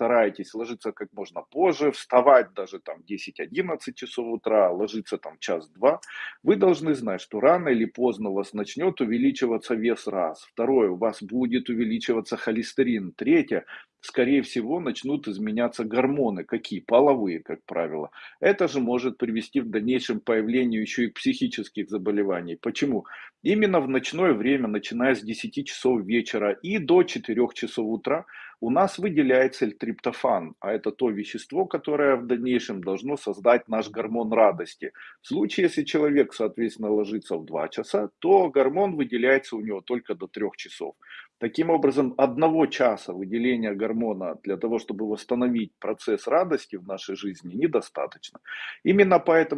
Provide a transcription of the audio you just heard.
стараетесь ложиться как можно позже, вставать даже там 10-11 часов утра, ложиться там час-два, вы должны знать, что рано или поздно у вас начнет увеличиваться вес раз. Второе, у вас будет увеличиваться холестерин. Третье, скорее всего, начнут изменяться гормоны. Какие? Половые, как правило. Это же может привести в дальнейшем появлению еще и психических заболеваний. Почему? Именно в ночное время, начиная с 10 часов вечера и до 4 часов утра, у нас выделяется L-триптофан, а это то вещество, которое в дальнейшем должно создать наш гормон радости. В случае, если человек, соответственно, ложится в 2 часа, то гормон выделяется у него только до 3 часов. Таким образом, одного часа выделения гормона для того, чтобы восстановить процесс радости в нашей жизни, недостаточно. Именно поэтому